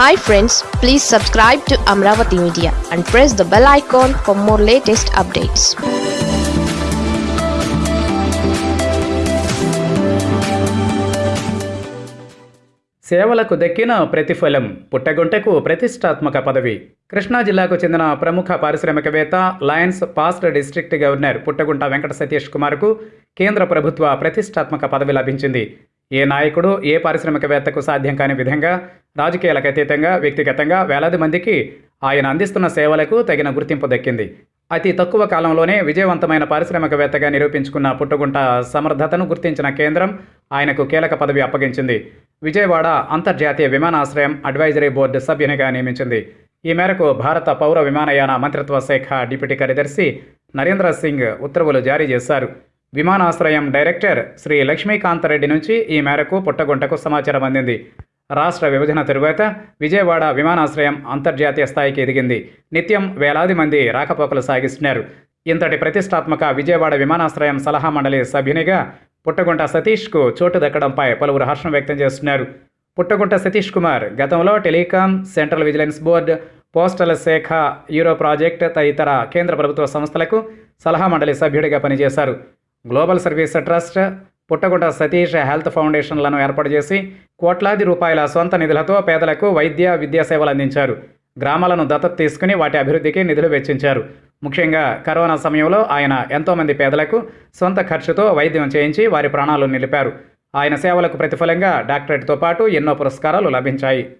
Hi friends please subscribe to Amaravati media and press the bell icon for more latest updates సేవలకు దక్కిన ప్రతిఫలం పుట్టగుంటకు ప్రతిష్టాత్మక పదవి. కృష్ణా జిల్లాకు చెందిన ప్రముఖ పారిశ్రామికవేత్త lions past district governor Puttagunta Venkata Satish కుమార్కు కేంద్ర ప్రభుత్వ ప్రతిష్టాత్మక పదవి లభించింది. ఏ నాయకుడు ఏ పారిశ్రామికవేత్తకు సాధ్యం కాని విధంగా రాజకీయాలకు అతీతంగా వ్యక్తిగతంగా వేలాది మందికి ఆయన అందిస్తున్న సేవలకు తగిన గుర్తింపు దక్కింది. అతి తక్కువ కాలంలోనే విజయవంతమైన పారిశ్రామికవేత్తగా నిరూపించుకున్న పుట్టుగుంట సమర్థతను గుర్తించిన కేంద్రం ఆయనకు కీలక పదవి అప్పగించింది. విజయవాడ అంతర్జాతీయ విమానాశ్రయం అడ్వైజరీ బోర్డు సభ్యునిగా నియమించింది. ఈ మేరకు భారత పౌర విమానయాన మంత్రిత్వ శాఖ డిప్యూటీ కార్యదర్శి నరేంద్ర సింగ్ ఉత్తర్వులు జారీ చేశారు. విమానాశ్రయం డైరెక్టర్ శ్రీ లక్ష్మీకాంతరెడ్డి నుంచి ఈ మేరకు పుట్టగుంటకు సమాచారం అందింది. రాష్ట్ర విభజన తరువాత విజయవాడ విమానాశ్రయం అంతర్జాతీయ స్థాయికి ఎదిగింది. నిత్యం వేలాది మంది రాకపోకలు సాగిస్తున్నారు. ఇంతటి ప్రతిష్టాత్మక విజయవాడ విమానాశ్రయం సలహా మండలి సభ్యునిగా పుట్టగుంట సతీష్కు చోటు దక్కడంపై పలువురు హర్షం వ్యక్తం చేస్తున్నారు. పుట్టగుంట సతీష్ కుమార్ గతంలో telecom central vigilance board postal శాఖ యూరో ప్రాజెక్ట్ తదితర కేంద్ర ప్రభుత్వ సంస్థలకు సలహా మండలి సభ్యుడిగా పనిచేశారు. Global service trust Puttagunta Satish health ఫౌండేషన్లను ఏర్పాటు చేసి కోట్లాది రూపాయల సొంత నిధులతో పేదలకు వైద్య విద్యా సేవలు అందించారు. గ్రామాలను దత్తత తీసుకుని వాటి అభివృద్ధికి నిధులు వెచ్చించారు. ముఖ్యంగా కరోనా సమయంలో ఆయన ఎంతోమంది పేదలకు సొంత ఖర్చుతో వైద్యం చేయించి వారి ప్రాణాలు నిలిపారు. ఆయన సేవలకు ప్రతిఫలంగా డాక్టరేట్తో పాటు ఎన్నో పురస్కారాలు లభించాయి.